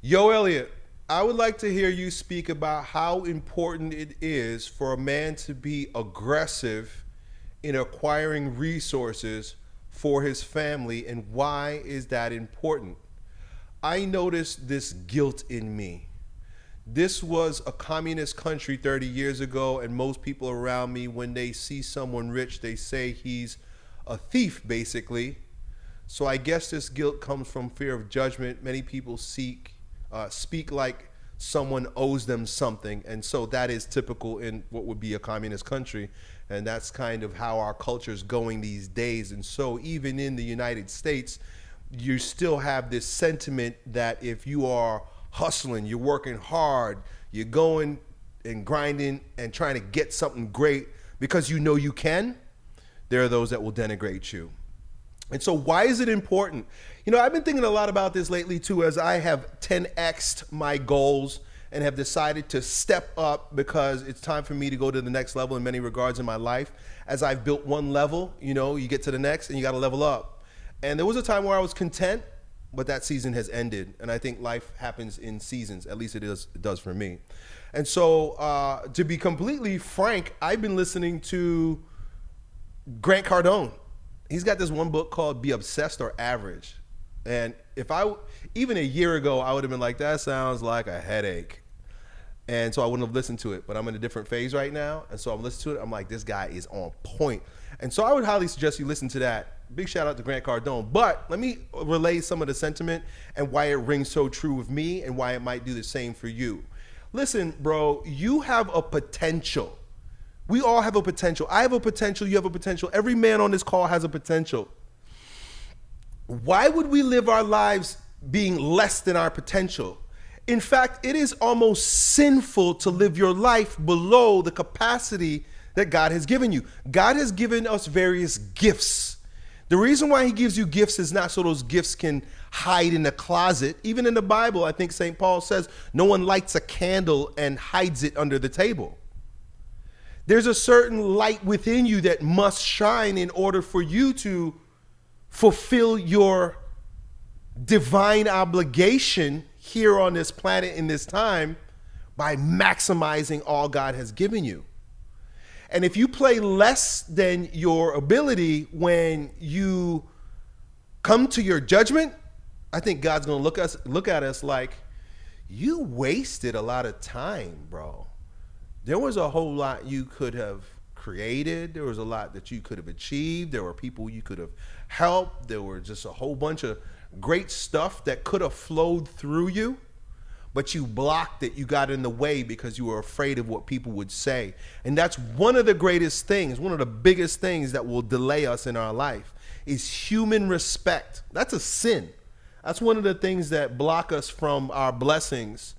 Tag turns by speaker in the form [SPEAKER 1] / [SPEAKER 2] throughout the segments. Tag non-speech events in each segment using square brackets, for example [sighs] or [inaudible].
[SPEAKER 1] Yo, Elliott, I would like to hear you speak about how important it is for a man to be aggressive in acquiring resources for his family and why is that important? I noticed this guilt in me. This was a communist country 30 years ago, and most people around me, when they see someone rich, they say he's a thief, basically. So I guess this guilt comes from fear of judgment. Many people seek uh, speak like someone owes them something. And so that is typical in what would be a communist country. And that's kind of how our culture is going these days. And so even in the United States, you still have this sentiment that if you are hustling, you're working hard, you're going and grinding and trying to get something great because you know you can, there are those that will denigrate you. And so, why is it important? You know, I've been thinking a lot about this lately too, as I have 10xed my goals and have decided to step up because it's time for me to go to the next level in many regards in my life. As I've built one level, you know, you get to the next and you got to level up. And there was a time where I was content, but that season has ended. And I think life happens in seasons, at least it, is, it does for me. And so, uh, to be completely frank, I've been listening to Grant Cardone he's got this one book called Be Obsessed or Average. And if I, even a year ago, I would have been like, that sounds like a headache. And so I wouldn't have listened to it. But I'm in a different phase right now. And so I'm listening to it. I'm like, this guy is on point. And so I would highly suggest you listen to that. Big shout out to Grant Cardone. But let me relay some of the sentiment and why it rings so true with me and why it might do the same for you. Listen, bro, you have a potential we all have a potential. I have a potential. You have a potential. Every man on this call has a potential. Why would we live our lives being less than our potential? In fact, it is almost sinful to live your life below the capacity that God has given you. God has given us various gifts. The reason why he gives you gifts is not so those gifts can hide in a closet. Even in the Bible, I think St. Paul says no one lights a candle and hides it under the table. There's a certain light within you that must shine in order for you to fulfill your divine obligation here on this planet in this time by maximizing all God has given you. And if you play less than your ability when you come to your judgment, I think God's going to look us look at us like you wasted a lot of time, bro there was a whole lot you could have created. There was a lot that you could have achieved. There were people you could have helped. There were just a whole bunch of great stuff that could have flowed through you, but you blocked it. You got in the way because you were afraid of what people would say. And that's one of the greatest things, one of the biggest things that will delay us in our life is human respect. That's a sin. That's one of the things that block us from our blessings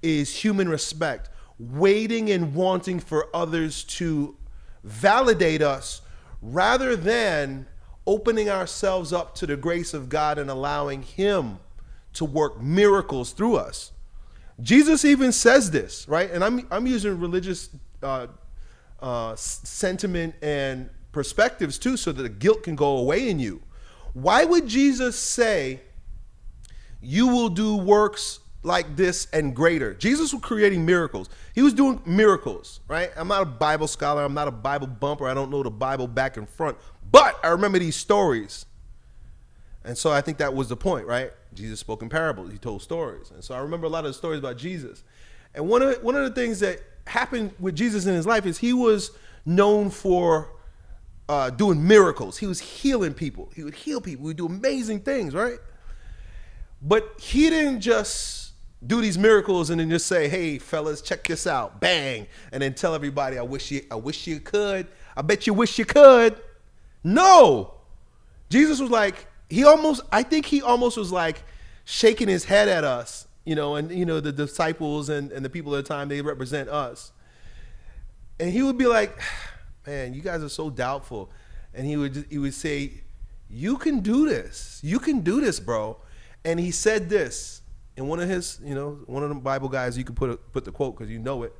[SPEAKER 1] is human respect waiting and wanting for others to validate us rather than opening ourselves up to the grace of God and allowing Him to work miracles through us. Jesus even says this, right? And I'm, I'm using religious uh, uh, sentiment and perspectives too so that the guilt can go away in you. Why would Jesus say, You will do works like this and greater. Jesus was creating miracles. He was doing miracles, right? I'm not a Bible scholar. I'm not a Bible bumper. I don't know the Bible back and front. But I remember these stories. And so I think that was the point, right? Jesus spoke in parables. He told stories. And so I remember a lot of the stories about Jesus. And one of, one of the things that happened with Jesus in his life is he was known for uh, doing miracles. He was healing people. He would heal people. He would do amazing things, right? But he didn't just do these miracles and then just say, "Hey, fellas, check this out!" Bang, and then tell everybody, "I wish you, I wish you could. I bet you wish you could." No, Jesus was like, he almost, I think he almost was like shaking his head at us, you know, and you know the disciples and and the people at the time they represent us, and he would be like, [sighs] "Man, you guys are so doubtful," and he would he would say, "You can do this. You can do this, bro." And he said this and one of his, you know, one of the Bible guys, you can put a, put the quote because you know it.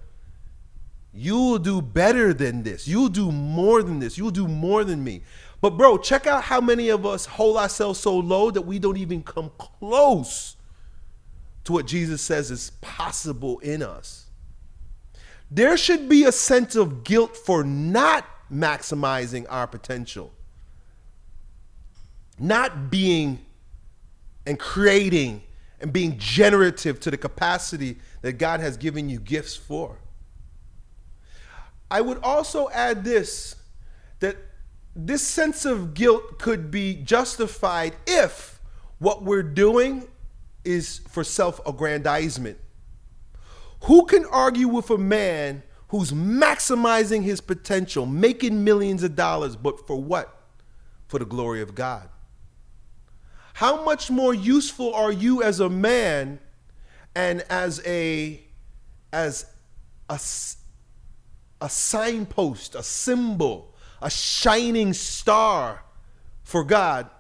[SPEAKER 1] You will do better than this. You'll do more than this. You'll do more than me. But bro, check out how many of us hold ourselves so low that we don't even come close to what Jesus says is possible in us. There should be a sense of guilt for not maximizing our potential, not being and creating and being generative to the capacity that God has given you gifts for. I would also add this that this sense of guilt could be justified if what we're doing is for self aggrandizement. Who can argue with a man who's maximizing his potential, making millions of dollars, but for what? For the glory of God. How much more useful are you as a man and as a as a, a signpost, a symbol, a shining star for God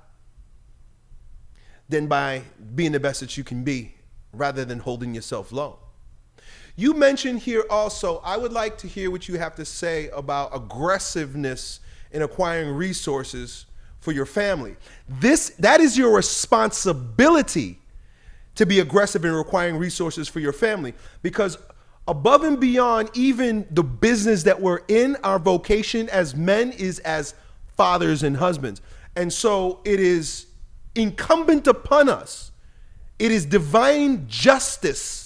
[SPEAKER 1] than by being the best that you can be rather than holding yourself low. You mentioned here also, I would like to hear what you have to say about aggressiveness in acquiring resources for your family. This that is your responsibility to be aggressive in requiring resources for your family because above and beyond even the business that we're in, our vocation as men is as fathers and husbands. And so it is incumbent upon us. It is divine justice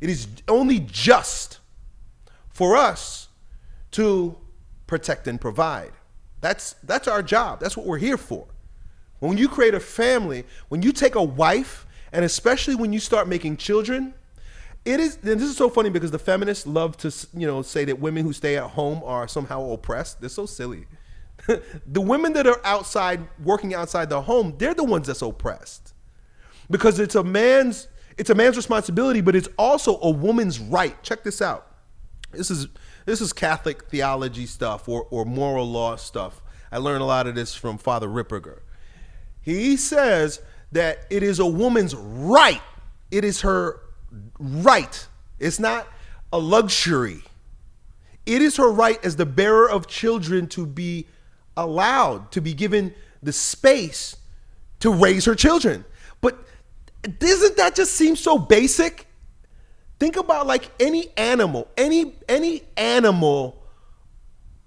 [SPEAKER 1] it is only just for us to protect and provide. That's, that's our job. That's what we're here for. When you create a family, when you take a wife, and especially when you start making children, it is, and this is so funny because the feminists love to, you know, say that women who stay at home are somehow oppressed. They're so silly. [laughs] the women that are outside, working outside the home, they're the ones that's oppressed. Because it's a man's it's a man's responsibility, but it's also a woman's right. Check this out. This is this is Catholic theology stuff or, or moral law stuff. I learned a lot of this from Father Ripperger. He says that it is a woman's right. It is her right. It's not a luxury. It is her right as the bearer of children to be allowed, to be given the space to raise her children. But doesn't that just seem so basic? Think about like any animal, any any animal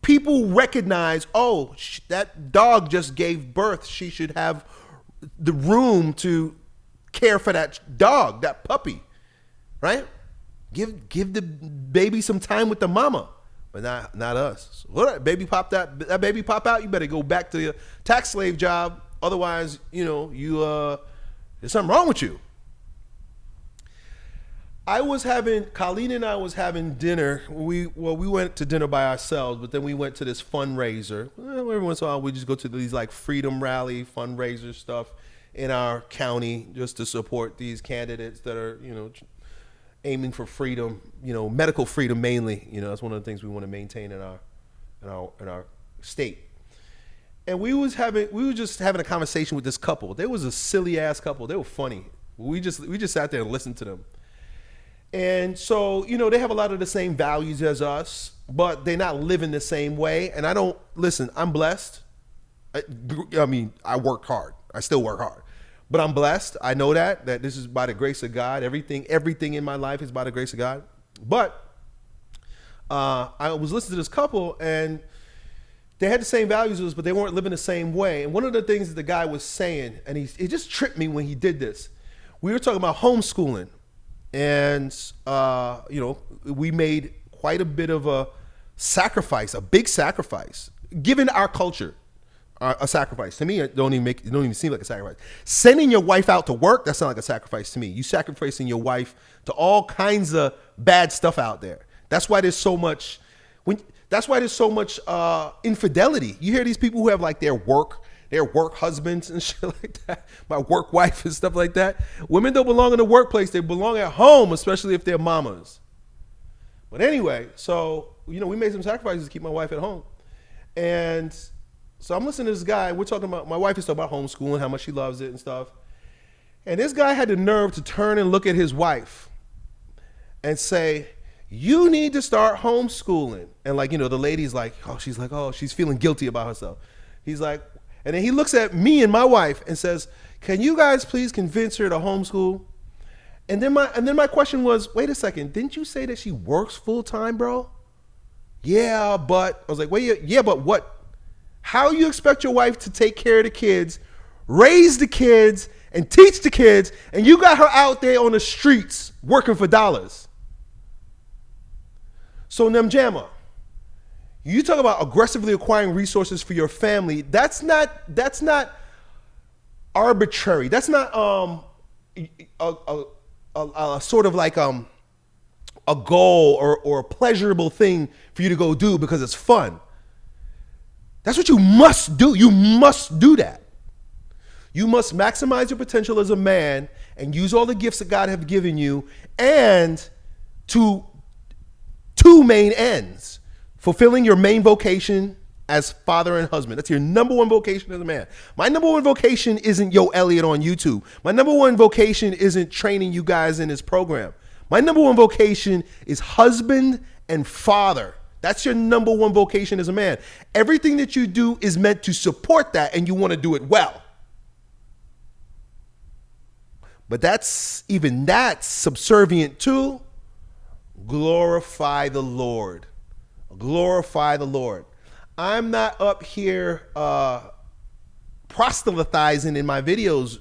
[SPEAKER 1] people recognize, oh, that dog just gave birth. She should have the room to care for that dog, that puppy, right? Give give the baby some time with the mama, but not not us. So what baby pop that that baby pop out? You better go back to your tax slave job. Otherwise, you know you uh there's something wrong with you. I was having Colleen and I was having dinner. We well, we went to dinner by ourselves, but then we went to this fundraiser. Well, every once in a while, we just go to these like freedom rally fundraiser stuff in our county just to support these candidates that are you know aiming for freedom. You know, medical freedom mainly. You know, that's one of the things we want to maintain in our in our in our state and we was having we were just having a conversation with this couple. They was a silly ass couple. They were funny. We just we just sat there and listened to them. And so, you know, they have a lot of the same values as us, but they're not living the same way. And I don't listen, I'm blessed. I, I mean, I worked hard. I still work hard. But I'm blessed. I know that that this is by the grace of God. Everything everything in my life is by the grace of God. But uh, I was listening to this couple and they had the same values as us, but they weren't living the same way. And one of the things that the guy was saying, and he, he just tripped me when he did this. We were talking about homeschooling, and uh, you know, we made quite a bit of a sacrifice, a big sacrifice, given our culture, uh, a sacrifice. To me, it don't even make it don't even seem like a sacrifice. Sending your wife out to work, that's not like a sacrifice to me. You sacrificing your wife to all kinds of bad stuff out there. That's why there's so much when that's why there's so much uh, infidelity. You hear these people who have like their work, their work husbands and [laughs] shit like that, my work wife and stuff like that. Women don't belong in the workplace; they belong at home, especially if they're mamas. But anyway, so you know, we made some sacrifices to keep my wife at home, and so I'm listening to this guy. We're talking about my wife is talking about homeschooling, how much she loves it and stuff. And this guy had the nerve to turn and look at his wife and say, you need to start homeschooling. And like, you know, the lady's like, oh, she's like, oh, she's feeling guilty about herself. He's like, and then he looks at me and my wife and says, can you guys please convince her to homeschool? And then my and then my question was, wait a second, didn't you say that she works full time, bro? Yeah, but I was like, wait, yeah, but what? How you expect your wife to take care of the kids, raise the kids, and teach the kids, and you got her out there on the streets working for dollars? So Nemjama, you talk about aggressively acquiring resources for your family. That's not that's not arbitrary. That's not um a, a, a, a sort of like um a goal or, or a pleasurable thing for you to go do because it's fun. That's what you must do. You must do that. You must maximize your potential as a man and use all the gifts that God have given you and to two main ends. Fulfilling your main vocation as father and husband. That's your number one vocation as a man. My number one vocation isn't Yo Elliott on YouTube. My number one vocation isn't training you guys in this program. My number one vocation is husband and father. That's your number one vocation as a man. Everything that you do is meant to support that and you want to do it well. But that's even that's subservient to glorify the Lord. Glorify the Lord. I'm not up here uh, proselytizing in my videos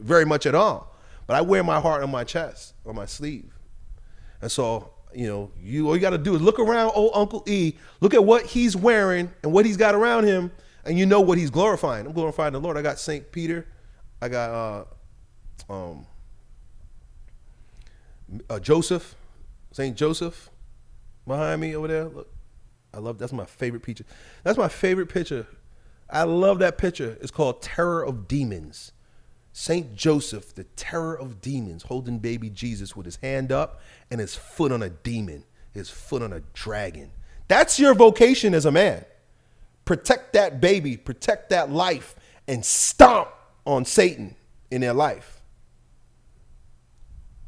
[SPEAKER 1] very much at all, but I wear my heart on my chest, on my sleeve. And so, you know, you all you got to do is look around old Uncle E, look at what he's wearing and what he's got around him, and you know what he's glorifying. I'm glorifying the Lord. I got St. Peter, I got uh, um, uh, Joseph, St. Joseph behind me over there. Look, I love that's my favorite picture. That's my favorite picture. I love that picture. It's called Terror of Demons. Saint Joseph, the terror of demons, holding baby Jesus with his hand up and his foot on a demon, his foot on a dragon. That's your vocation as a man. Protect that baby, protect that life, and stomp on Satan in their life.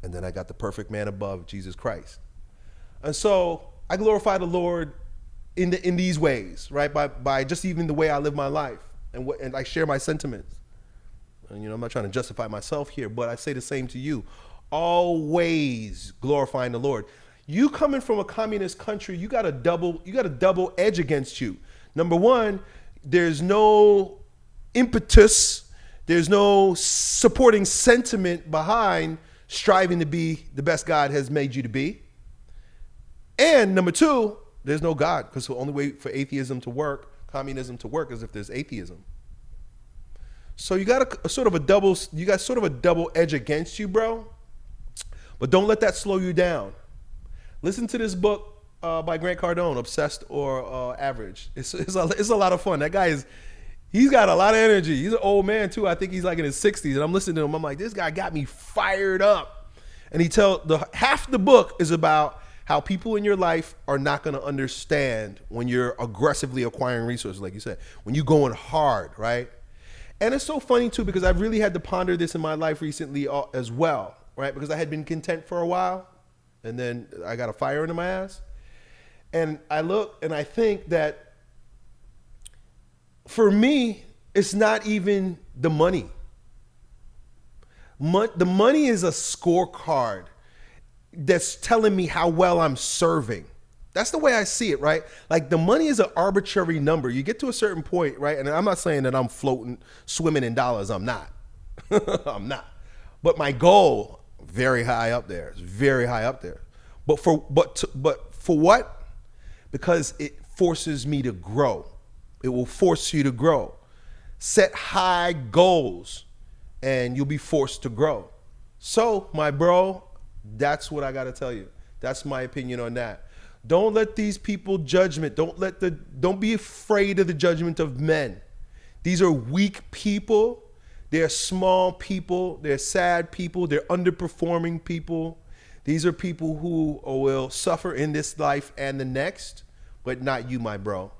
[SPEAKER 1] And then I got the perfect man above, Jesus Christ. And so I glorify the Lord in, the, in these ways, right? By, by just even the way I live my life and, what, and I share my sentiments. And, you know, I'm not trying to justify myself here, but I say the same to you. Always glorifying the Lord. You coming from a communist country, you got a double, you got a double edge against you. Number one, there's no impetus, there's no supporting sentiment behind striving to be the best God has made you to be. And number two, there's no God because the only way for atheism to work, communism to work, is if there's atheism. So you got a, a, sort of a double, you got sort of a double edge against you, bro. But don't let that slow you down. Listen to this book uh, by Grant Cardone, Obsessed or uh, Average. It's, it's, a, it's a lot of fun. That guy is, he's got a lot of energy. He's an old man too. I think he's like in his 60s. And I'm listening to him. I'm like, this guy got me fired up. And he tell the half the book is about how people in your life are not going to understand when you're aggressively acquiring resources, like you said, when you're going hard, right? And it's so funny too because I've really had to ponder this in my life recently as well, right? Because I had been content for a while and then I got a fire into my ass. And I look and I think that for me, it's not even the money. Mon the money is a scorecard that's telling me how well I'm serving. That's the way I see it, right? Like the money is an arbitrary number. You get to a certain point, right? And I'm not saying that I'm floating, swimming in dollars. I'm not. [laughs] I'm not. But my goal, very high up there. It's very high up there. But for but to, but for what? Because it forces me to grow. It will force you to grow. Set high goals, and you'll be forced to grow. So, my bro, that's what I got to tell you. That's my opinion on that. Don't let these people judgment. Don't let the don't be afraid of the judgment of men. These are weak people. They're small people. They're sad people. They're underperforming people. These are people who oh, will suffer in this life and the next, but not you, my bro.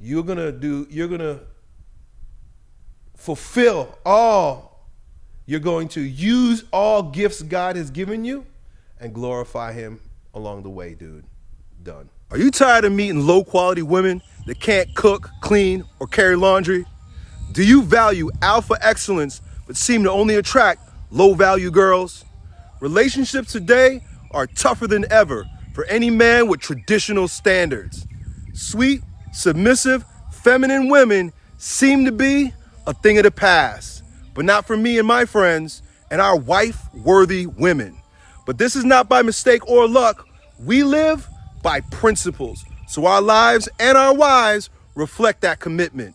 [SPEAKER 1] You're gonna do. You're gonna fulfill all. You're going to use all gifts God has given you and glorify Him along the way, dude done. Are you tired of meeting low quality women that can't cook, clean, or carry laundry? Do you value alpha excellence but seem to only attract low value girls? Relationships today are tougher than ever for any man with traditional standards. Sweet, submissive, feminine women seem to be a thing of the past, but not for me and my friends and our wife worthy women. But this is not by mistake or luck. We live by principles. So our lives and our wives reflect that commitment.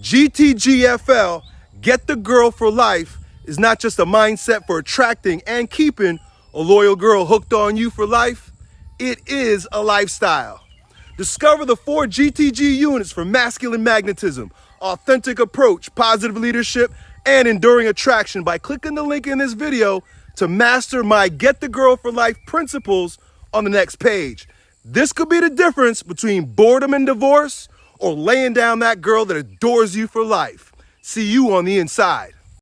[SPEAKER 1] GTGFL, get the girl for life, is not just a mindset for attracting and keeping a loyal girl hooked on you for life. It is a lifestyle. Discover the four GTG units for masculine magnetism, authentic approach, positive leadership, and enduring attraction by clicking the link in this video to master my Get the Girl for Life principles on the next page. This could be the difference between boredom and divorce or laying down that girl that adores you for life. See you on the inside.